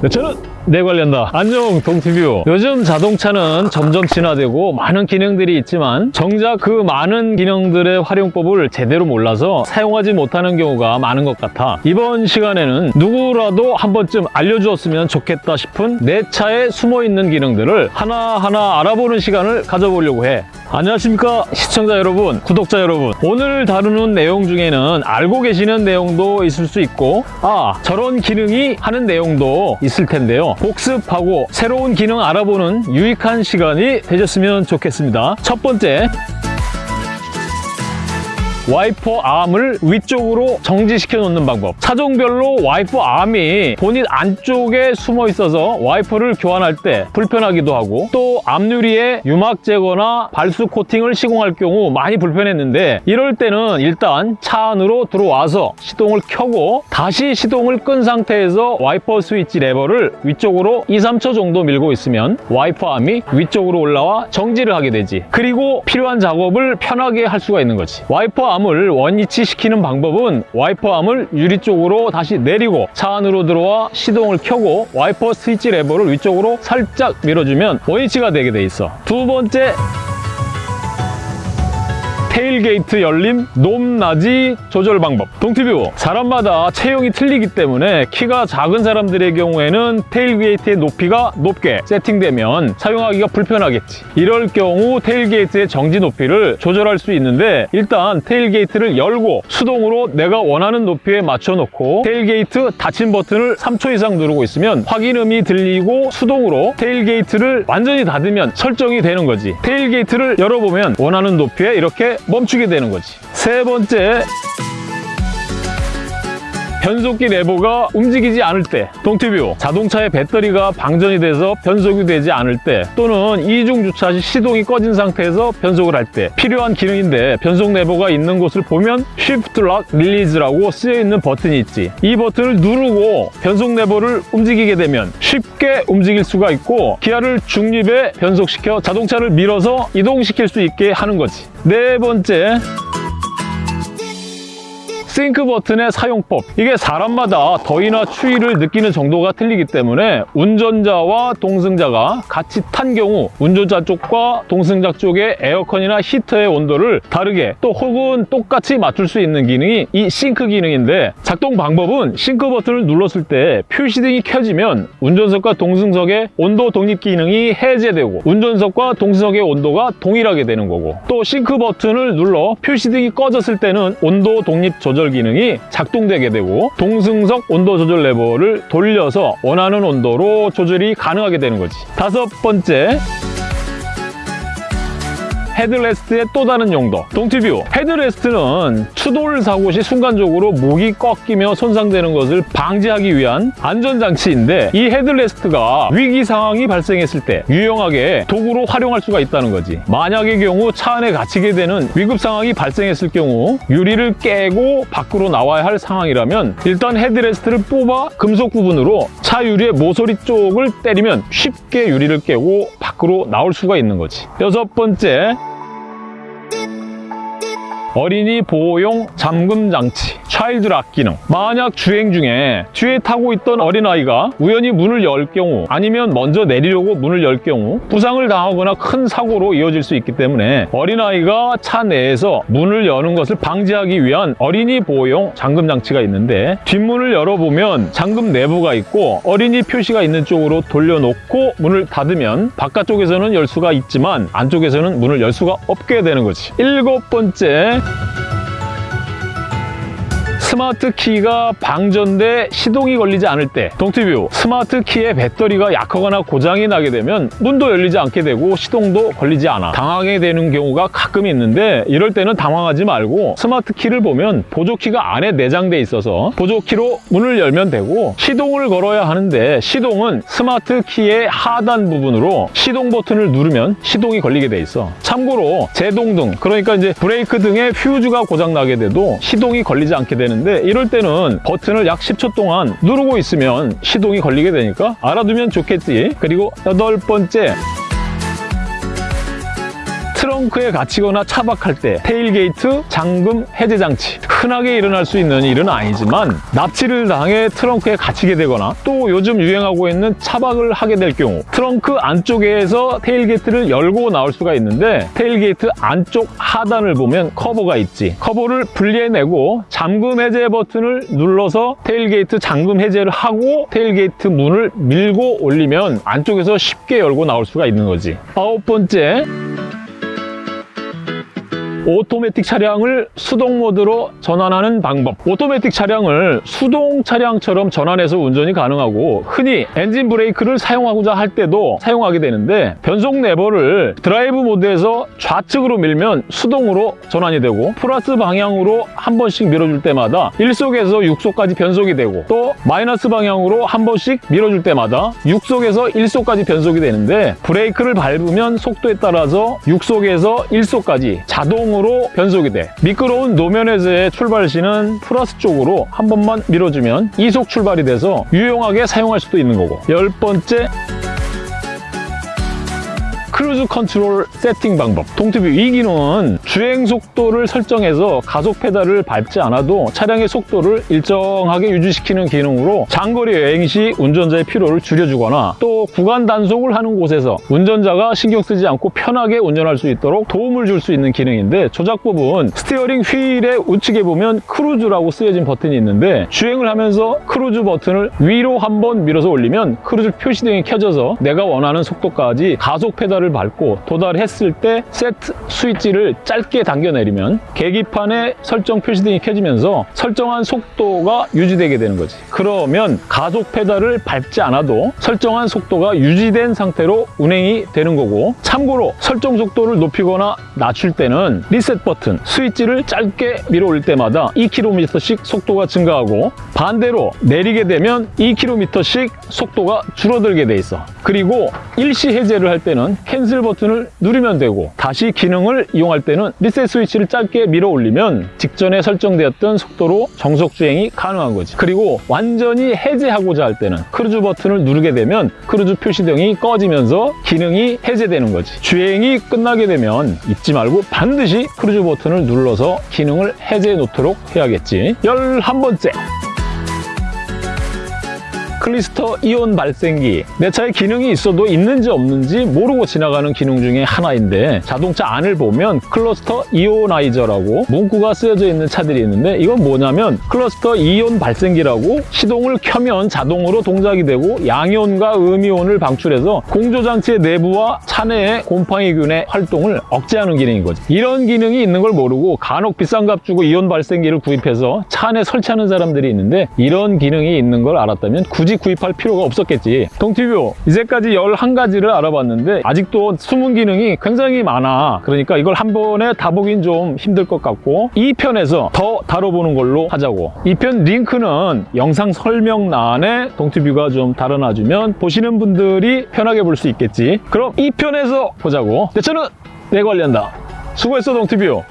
네, 저는 내 관련다. 안녕 동티뷰. 요즘 자동차는 점점 진화되고 많은 기능들이 있지만 정작 그 많은 기능들의 활용법을 제대로 몰라서 사용하지 못하는 경우가 많은 것 같아. 이번 시간에는 누구라도 한 번쯤 알려주었으면 좋겠다 싶은 내 차에 숨어있는 기능들을 하나하나 알아보는 시간을 가져보려고 해. 안녕하십니까 시청자 여러분 구독자 여러분 오늘 다루는 내용 중에는 알고 계시는 내용도 있을 수 있고 아 저런 기능이 하는 내용도 있을 텐데요. 복습하고 새로운 기능 알아보는 유익한 시간이 되셨으면 좋겠습니다. 첫 번째 와이퍼 암을 위쪽으로 정지시켜 놓는 방법. 차종별로 와이퍼 암이 본넷 안쪽에 숨어 있어서 와이퍼를 교환할 때 불편하기도 하고 또 앞유리에 유막 제거나 발수 코팅을 시공할 경우 많이 불편했는데 이럴 때는 일단 차 안으로 들어와서 시동을 켜고 다시 시동을 끈 상태에서 와이퍼 스위치 레버를 위쪽으로 2, 3초 정도 밀고 있으면 와이퍼 암이 위쪽으로 올라와 정지를 하게 되지. 그리고 필요한 작업을 편하게 할 수가 있는 거지. 와이퍼 암을 원위치시키는 방법은 와이퍼 암을 유리 쪽으로 다시 내리고 차 안으로 들어와 시동을 켜고 와이퍼 스위치 레버를 위쪽으로 살짝 밀어주면 원위치가 되게 돼 있어. 두 번째 테일게이트 열림 높낮이 조절 방법. 동티뷰. 사람마다 체형이 틀리기 때문에 키가 작은 사람들의 경우에는 테일게이트의 높이가 높게 세팅되면 사용하기가 불편하겠지. 이럴 경우 테일게이트의 정지 높이를 조절할 수 있는데 일단 테일게이트를 열고 수동으로 내가 원하는 높이에 맞춰 놓고 테일게이트 닫힘 버튼을 3초 이상 누르고 있으면 확인음이 들리고 수동으로 테일게이트를 완전히 닫으면 설정이 되는 거지. 테일게이트를 열어보면 원하는 높이에 이렇게 멈추게 되는 거지. 세 번째 변속기 레버가 움직이지 않을 때 동티뷰 자동차의 배터리가 방전이 돼서 변속이 되지 않을 때 또는 이중 주차 시 시동이 꺼진 상태에서 변속을 할 때 필요한 기능인데 변속 레버가 있는 곳을 보면 Shift Lock Release라고 쓰여 있는 버튼이 있지. 이 버튼을 누르고 변속 레버를 움직이게 되면 쉽게 움직일 수가 있고 기어를 중립에 변속시켜 자동차를 밀어서 이동시킬 수 있게 하는 거지. 네 번째 싱크 버튼의 사용법. 이게 사람마다 더위나 추위를 느끼는 정도가 틀리기 때문에 운전자와 동승자가 같이 탄 경우 운전자 쪽과 동승자 쪽의 에어컨이나 히터의 온도를 다르게 또 혹은 똑같이 맞출 수 있는 기능이 이 싱크 기능인데 작동 방법은 싱크 버튼을 눌렀을 때 표시등이 켜지면 운전석과 동승석의 온도 독립 기능이 해제되고 운전석과 동승석의 온도가 동일하게 되는 거고 또 싱크 버튼을 눌러 표시등이 꺼졌을 때는 온도 독립 조절 기능이 작동되게 되고 동승석 온도 조절 레버를 돌려서 원하는 온도로 조절이 가능하게 되는 거지. 다섯 번째 헤드레스트의 또 다른 용도. 동티뷰. 헤드레스트는 추돌 사고 시 순간적으로 목이 꺾이며 손상되는 것을 방지하기 위한 안전장치인데 이 헤드레스트가 위기 상황이 발생했을 때 유용하게 도구로 활용할 수가 있다는 거지. 만약의 경우 차 안에 갇히게 되는 위급 상황이 발생했을 경우 유리를 깨고 밖으로 나와야 할 상황이라면 일단 헤드레스트를 뽑아 금속 부분으로 차 유리의 모서리 쪽을 때리면 쉽게 유리를 깨고 밖으로 나올 수가 있는 거지. 여섯 번째 어린이 보호용 잠금 장치 차일드 락 기능 만약 주행 중에 뒤에 타고 있던 어린아이가 우연히 문을 열 경우 아니면 먼저 내리려고 문을 열 경우 부상을 당하거나 큰 사고로 이어질 수 있기 때문에 어린아이가 차 내에서 문을 여는 것을 방지하기 위한 어린이 보호용 잠금 장치가 있는데 뒷문을 열어보면 잠금 내부가 있고 어린이 표시가 있는 쪽으로 돌려놓고 문을 닫으면 바깥쪽에서는 열 수가 있지만 안쪽에서는 문을 열 수가 없게 되는 거지. 일곱 번째 스마트 키가 방전돼 시동이 걸리지 않을 때 동티뷰 스마트 키의 배터리가 약하거나 고장이 나게 되면 문도 열리지 않게 되고 시동도 걸리지 않아 당황하게 되는 경우가 가끔 있는데 이럴 때는 당황하지 말고 스마트 키를 보면 보조키가 안에 내장돼 있어서 보조키로 문을 열면 되고 시동을 걸어야 하는데 시동은 스마트 키의 하단 부분으로 시동 버튼을 누르면 시동이 걸리게 돼 있어. 참고로 제동등 그러니까 이제 브레이크 등의 퓨즈가 고장 나게 돼도 시동이 걸리지 않게 되는 되는데 이럴 때는 버튼을 약 10초 동안 누르고 있으면 시동이 걸리게 되니까 알아두면 좋겠지. 그리고 여덟 번째 트렁크에 갇히거나 차박할 때 테일게이트 잠금 해제 장치. 흔하게 일어날 수 있는 일은 아니지만 납치를 당해 트렁크에 갇히게 되거나 또 요즘 유행하고 있는 차박을 하게 될 경우 트렁크 안쪽에서 테일게이트를 열고 나올 수가 있는데 테일게이트 안쪽 하단을 보면 커버가 있지. 커버를 분리해내고 잠금 해제 버튼을 눌러서 테일게이트 잠금 해제를 하고 테일게이트 문을 밀고 올리면 안쪽에서 쉽게 열고 나올 수가 있는 거지. 아홉 번째 오토매틱 차량을 수동 모드로 전환하는 방법. 오토매틱 차량을 수동 차량처럼 전환해서 운전이 가능하고 흔히 엔진 브레이크를 사용하고자 할 때도 사용하게 되는데 변속 레버를 드라이브 모드에서 좌측으로 밀면 수동으로 전환이 되고 플러스 방향으로 한 번씩 밀어줄 때마다 1속에서 6속까지 변속이 되고 또 마이너스 방향으로 한 번씩 밀어줄 때마다 6속에서 1속까지 변속이 되는데 브레이크를 밟으면 속도에 따라서 6속에서 1속까지 자동으로 변속이 돼. 미끄러운 노면에서의 출발 시는 플러스 쪽으로 한 번만 밀어주면 2속 출발이 돼서 유용하게 사용할 수도 있는 거고. 열 번째 cruise control 세팅 방법. 이 기능은 주행 속도를 설정해서 가속 페달을 밟지 않아도 차량의 속도를 일정하게 유지시키는 기능으로 장거리 여행 시 운전자의 피로를 줄여주거나 또 구간 단속을 하는 곳에서 운전자가 신경 쓰지 않고 편하게 운전할 수 있도록 도움을 줄 수 있는 기능인데 조작법은 스티어링 휠의 우측에 보면 cruise라고 쓰여진 버튼이 있는데 주행을 하면서 크루즈 버튼을 위로 한번 밀어서 올리면 크루즈 표시등이 켜져서 내가 원하는 속도까지 가속 페달을 밟고 도달했을 때 세트 스위치를 짧게 당겨 내리면 계기판에 설정 표시등이 켜지면서 설정한 속도가 유지되게 되는 거지. 그러면 가속 페달을 밟지 않아도 설정한 속도가 유지된 상태로 운행이 되는 거고 참고로 설정 속도를 높이거나 낮출 때는 리셋 버튼 스위치를 짧게 밀어 올릴 때마다 2km씩 속도가 증가하고 반대로 내리게 되면 2km씩 속도가 줄어들게 돼 있어. 그리고 일시 해제를 할 때는 cancel 버튼을 누르면 되고 다시 기능을 이용할 때는 리셋 스위치를 짧게 밀어 올리면 직전에 설정되었던 속도로 정속 주행이 가능한 거지. 그리고 완전히 해제하고자 할 때는 크루즈 버튼을 누르게 되면 크루즈 표시등이 꺼지면서 기능이 해제되는 거지. 주행이 끝나게 되면 잊지 말고 반드시 크루즈 버튼을 눌러서 기능을 해제해 놓도록 해야겠지. 11번째 클러스터 이온 발생기. 내 차에 기능이 있어도 있는지 없는지 모르고 지나가는 기능 중에 하나인데 자동차 안을 보면 cluster ionizer라고 문구가 쓰여져 있는 차들이 있는데 이건 뭐냐면 클러스터 이온 발생기라고 시동을 켜면 자동으로 동작이 되고 양이온과 음이온을 방출해서 공조장치의 내부와 차내의 곰팡이균의 활동을 억제하는 기능인 거죠 이런 기능이 있는 걸 모르고 간혹 비싼 값 주고 이온 발생기를 구입해서 차 안에 설치하는 사람들이 있는데 이런 기능이 있는 걸 알았다면 굳이 구입할 필요가 없었겠지. 동티뷰 이제까지 11가지를 알아봤는데 아직도 숨은 기능이 굉장히 많아. 그러니까 이걸 한 번에 다 보긴 좀 힘들 것 같고 2편에서 더 다뤄보는 걸로 하자고. 2편 링크는 영상 설명란에 동티뷰가 좀 달아놔주면 보시는 분들이 편하게 볼 수 있겠지. 그럼 2편에서 보자고. 내 차는 내가 관리한다. 수고했어 동티뷰